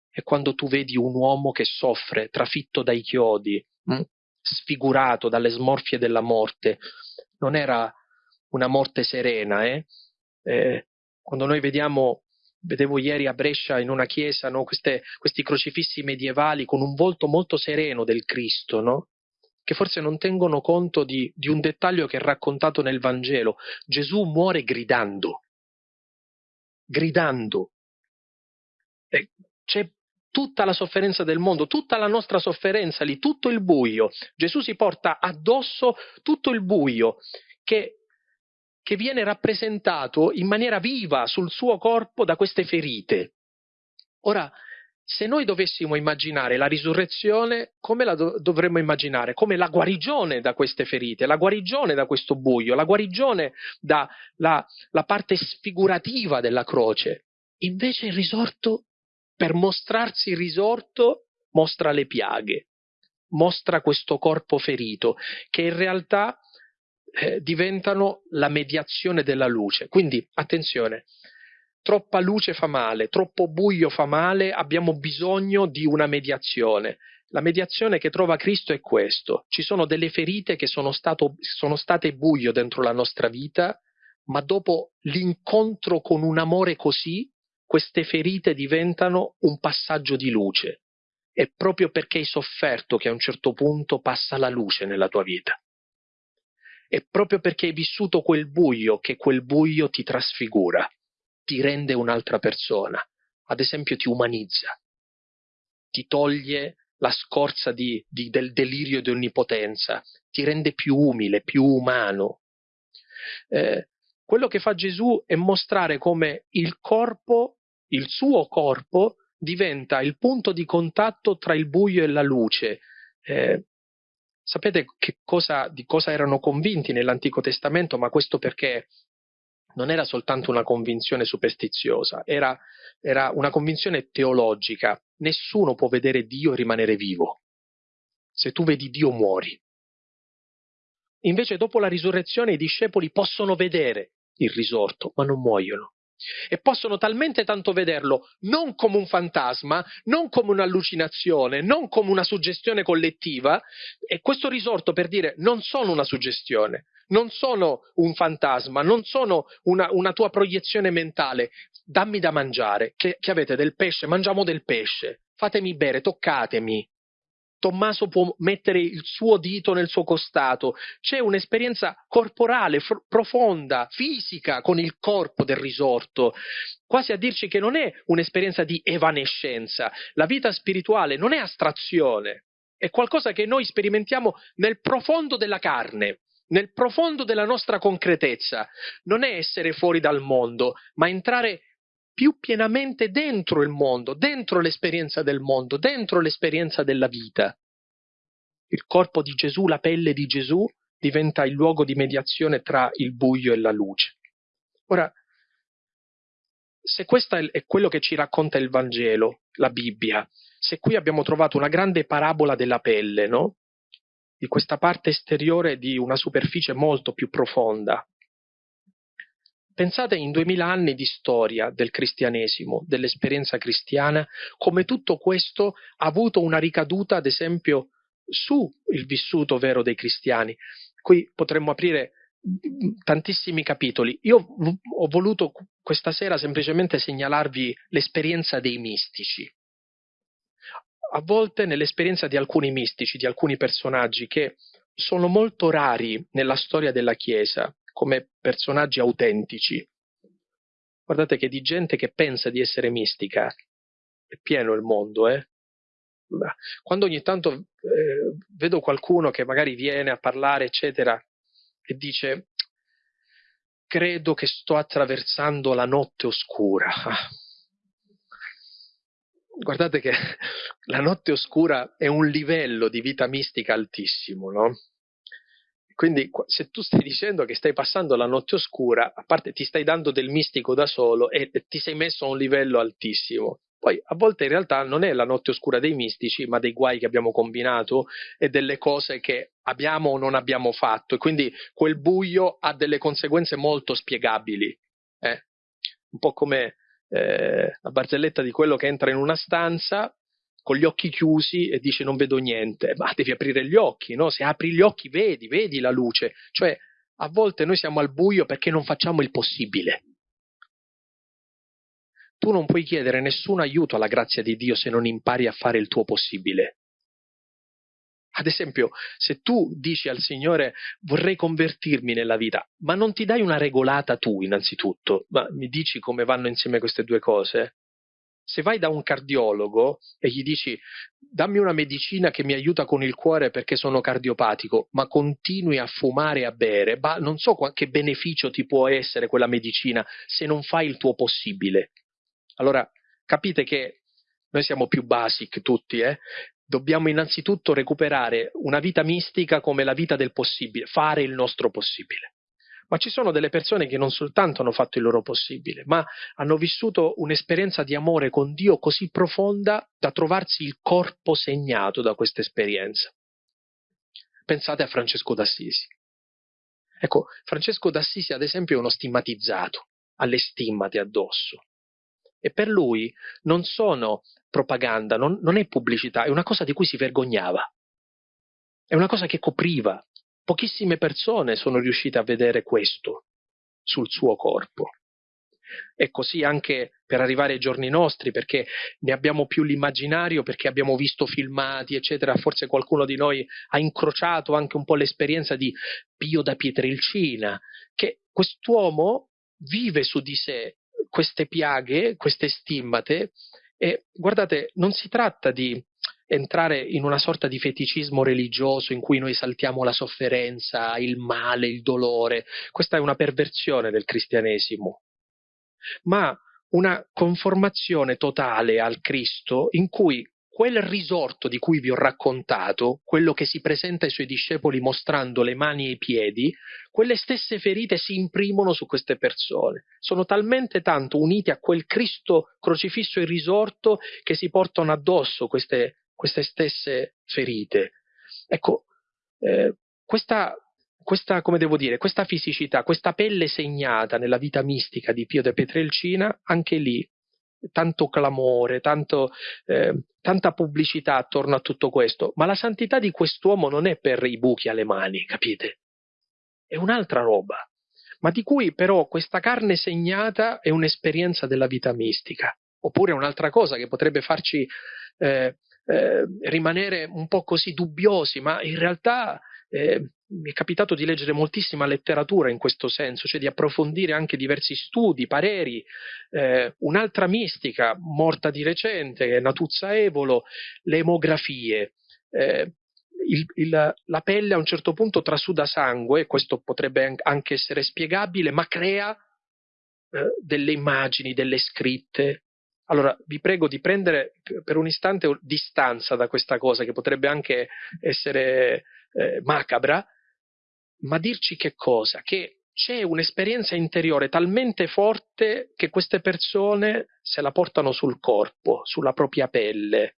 E quando tu vedi un uomo che soffre, trafitto dai chiodi, mh? Mm, sfigurato dalle smorfie della morte, non era una morte serena, eh? eh, quando noi vediamo, vedevo ieri a Brescia in una chiesa, no, queste, questi crocifissi medievali con un volto molto sereno del Cristo, no? Che forse non tengono conto di, di un dettaglio che è raccontato nel Vangelo. Gesù muore gridando, gridando. E c'è tutta la sofferenza del mondo, tutta la nostra sofferenza lì, tutto il buio. Gesù si porta addosso tutto il buio che che viene rappresentato in maniera viva sul suo corpo da queste ferite. Ora, se noi dovessimo immaginare la risurrezione, come la do- dovremmo immaginare? Come la guarigione da queste ferite, la guarigione da questo buio, la guarigione dalla parte sfigurativa della croce. Invece il risorto, per mostrarsi risorto, mostra le piaghe, mostra questo corpo ferito, che in realtà eh, diventano la mediazione della luce. Quindi attenzione, troppa luce fa male, troppo buio fa male, abbiamo bisogno di una mediazione. La mediazione che trova Cristo è questo. Ci sono delle ferite che sono, stato, sono state buio dentro la nostra vita, ma dopo l'incontro con un amore così, queste ferite diventano un passaggio di luce. È proprio perché hai sofferto che a un certo punto passa la luce nella tua vita. È proprio perché hai vissuto quel buio che quel buio ti trasfigura, ti rende un'altra persona, ad esempio ti umanizza, ti toglie la scorza di, di, del delirio di onnipotenza, ti rende più umile, più umano. Eh, quello che fa Gesù è mostrare come il corpo, il suo corpo, diventa il punto di contatto tra il buio e la luce. Eh, Sapete cosa, di cosa erano convinti nell'Antico Testamento, ma questo perché non era soltanto una convinzione superstiziosa, era, era una convinzione teologica. Nessuno può vedere Dio rimanere vivo. Se tu vedi Dio muori. Invece dopo la risurrezione i discepoli possono vedere il risorto, ma non muoiono e possono talmente tanto vederlo non come un fantasma, non come un'allucinazione, non come una suggestione collettiva, e questo risorto per dire non sono una suggestione, non sono un fantasma, non sono una, una tua proiezione mentale, dammi da mangiare, che, che avete del pesce, mangiamo del pesce, fatemi bere, toccatemi, Tommaso può mettere il suo dito nel suo costato, c'è un'esperienza corporale, fr- profonda, fisica con il corpo del risorto, quasi a dirci che non è un'esperienza di evanescenza, la vita spirituale non è astrazione, è qualcosa che noi sperimentiamo nel profondo della carne, nel profondo della nostra concretezza, non è essere fuori dal mondo, ma entrare più pienamente dentro il mondo, dentro l'esperienza del mondo, dentro l'esperienza della vita. Il corpo di Gesù, la pelle di Gesù, diventa il luogo di mediazione tra il buio e la luce. Ora, se questo è quello che ci racconta il Vangelo, la Bibbia, se qui abbiamo trovato una grande parabola della pelle, no? Di questa parte esteriore di una superficie molto più profonda, Pensate in duemila anni di storia del cristianesimo, dell'esperienza cristiana, come tutto questo ha avuto una ricaduta, ad esempio, sul vissuto vero dei cristiani. Qui potremmo aprire tantissimi capitoli. Io ho voluto questa sera semplicemente segnalarvi l'esperienza dei mistici. A volte nell'esperienza di alcuni mistici, di alcuni personaggi che sono molto rari nella storia della Chiesa, come personaggi autentici. Guardate che di gente che pensa di essere mistica è pieno il mondo, eh? Quando ogni tanto eh, vedo qualcuno che magari viene a parlare, eccetera, e dice credo che sto attraversando la notte oscura. Guardate che [laughs] la notte oscura è un livello di vita mistica altissimo, no? Quindi se tu stai dicendo che stai passando la notte oscura, a parte ti stai dando del mistico da solo e ti sei messo a un livello altissimo. Poi a volte in realtà non è la notte oscura dei mistici, ma dei guai che abbiamo combinato e delle cose che abbiamo o non abbiamo fatto. E quindi quel buio ha delle conseguenze molto spiegabili. Eh? Un po' come eh, la barzelletta di quello che entra in una stanza con gli occhi chiusi e dice non vedo niente, ma devi aprire gli occhi, no? Se apri gli occhi vedi, vedi la luce. Cioè, a volte noi siamo al buio perché non facciamo il possibile. Tu non puoi chiedere nessun aiuto alla grazia di Dio se non impari a fare il tuo possibile. Ad esempio, se tu dici al Signore vorrei convertirmi nella vita, ma non ti dai una regolata tu innanzitutto, ma mi dici come vanno insieme queste due cose? Se vai da un cardiologo e gli dici dammi una medicina che mi aiuta con il cuore perché sono cardiopatico, ma continui a fumare e a bere, bah, non so che beneficio ti può essere quella medicina se non fai il tuo possibile. Allora, capite che noi siamo più basic tutti, eh? Dobbiamo innanzitutto recuperare una vita mistica come la vita del possibile, fare il nostro possibile ma ci sono delle persone che non soltanto hanno fatto il loro possibile, ma hanno vissuto un'esperienza di amore con Dio così profonda da trovarsi il corpo segnato da questa esperienza. Pensate a Francesco d'Assisi. Ecco, Francesco d'Assisi ad esempio è uno stigmatizzato, ha le stimmate addosso. E per lui non sono propaganda, non, non è pubblicità, è una cosa di cui si vergognava. È una cosa che copriva, Pochissime persone sono riuscite a vedere questo sul suo corpo. E così anche per arrivare ai giorni nostri, perché ne abbiamo più l'immaginario, perché abbiamo visto filmati, eccetera. Forse qualcuno di noi ha incrociato anche un po' l'esperienza di Pio da Pietrelcina, che quest'uomo vive su di sé queste piaghe, queste stimmate, e guardate, non si tratta di entrare in una sorta di feticismo religioso in cui noi saltiamo la sofferenza, il male, il dolore. Questa è una perversione del cristianesimo, ma una conformazione totale al Cristo in cui quel risorto di cui vi ho raccontato, quello che si presenta ai suoi discepoli mostrando le mani e i piedi, quelle stesse ferite si imprimono su queste persone. Sono talmente tanto unite a quel Cristo crocifisso e risorto che si portano addosso queste queste stesse ferite. Ecco, eh, questa, questa, come devo dire, questa fisicità, questa pelle segnata nella vita mistica di Pio de Petrelcina, anche lì tanto clamore, tanto, eh, tanta pubblicità attorno a tutto questo, ma la santità di quest'uomo non è per i buchi alle mani, capite? È un'altra roba, ma di cui però questa carne segnata è un'esperienza della vita mistica, oppure un'altra cosa che potrebbe farci eh, eh, rimanere un po' così dubbiosi, ma in realtà eh, mi è capitato di leggere moltissima letteratura in questo senso, cioè di approfondire anche diversi studi, pareri. Eh, un'altra mistica morta di recente, Natuzza Evolo, le emografie. Eh, il, il, la pelle a un certo punto trasuda sangue, questo potrebbe anche essere spiegabile, ma crea eh, delle immagini, delle scritte, allora, vi prego di prendere per un istante distanza da questa cosa che potrebbe anche essere eh, macabra, ma dirci che cosa? Che c'è un'esperienza interiore talmente forte che queste persone se la portano sul corpo, sulla propria pelle.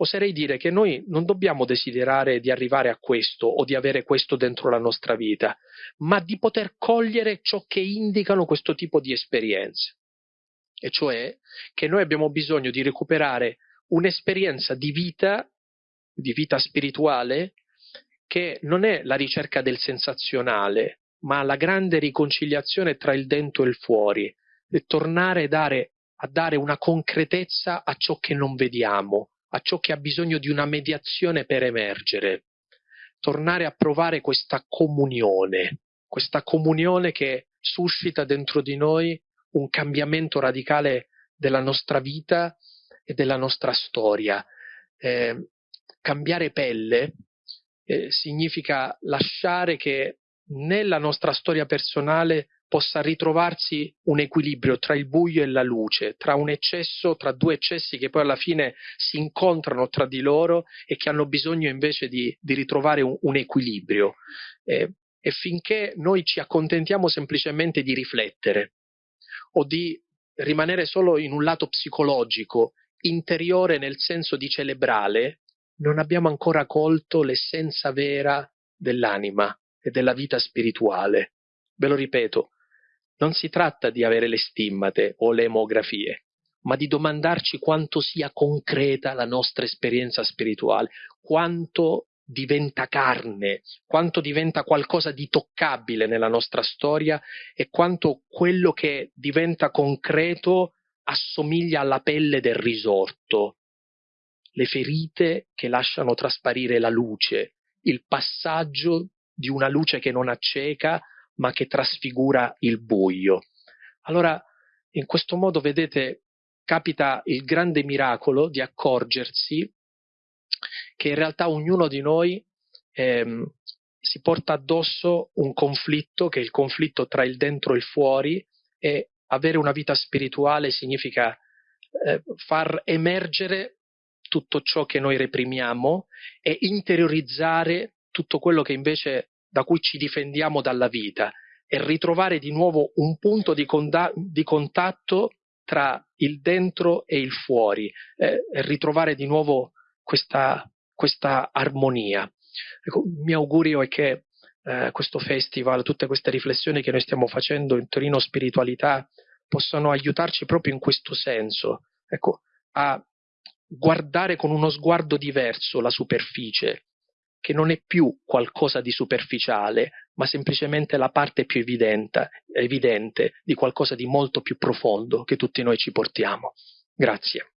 oserei dire che noi non dobbiamo desiderare di arrivare a questo o di avere questo dentro la nostra vita, ma di poter cogliere ciò che indicano questo tipo di esperienze. E cioè che noi abbiamo bisogno di recuperare un'esperienza di vita, di vita spirituale, che non è la ricerca del sensazionale, ma la grande riconciliazione tra il dentro e il fuori, e tornare a dare, a dare una concretezza a ciò che non vediamo, a ciò che ha bisogno di una mediazione per emergere, tornare a provare questa comunione, questa comunione che suscita dentro di noi un cambiamento radicale della nostra vita e della nostra storia. Eh, cambiare pelle eh, significa lasciare che nella nostra storia personale possa ritrovarsi un equilibrio tra il buio e la luce, tra un eccesso, tra due eccessi che poi alla fine si incontrano tra di loro e che hanno bisogno invece di, di ritrovare un, un equilibrio. Eh, e finché noi ci accontentiamo semplicemente di riflettere o di rimanere solo in un lato psicologico, interiore nel senso di celebrale, non abbiamo ancora colto l'essenza vera dell'anima e della vita spirituale. Ve lo ripeto, non si tratta di avere le stimmate o le emografie, ma di domandarci quanto sia concreta la nostra esperienza spirituale, quanto diventa carne, quanto diventa qualcosa di toccabile nella nostra storia e quanto quello che diventa concreto assomiglia alla pelle del risorto, le ferite che lasciano trasparire la luce, il passaggio di una luce che non acceca ma che trasfigura il buio. Allora, in questo modo, vedete, capita il grande miracolo di accorgersi che in realtà ognuno di noi ehm, si porta addosso un conflitto, che è il conflitto tra il dentro e il fuori, e avere una vita spirituale significa eh, far emergere tutto ciò che noi reprimiamo e interiorizzare tutto quello che invece da cui ci difendiamo dalla vita e ritrovare di nuovo un punto di, conda- di contatto tra il dentro e il fuori eh, ritrovare di nuovo questa, questa armonia. Ecco, il mio augurio è che eh, questo festival, tutte queste riflessioni che noi stiamo facendo in Torino Spiritualità possano aiutarci proprio in questo senso, ecco, a guardare con uno sguardo diverso la superficie, che non è più qualcosa di superficiale, ma semplicemente la parte più evidente, evidente di qualcosa di molto più profondo che tutti noi ci portiamo. Grazie.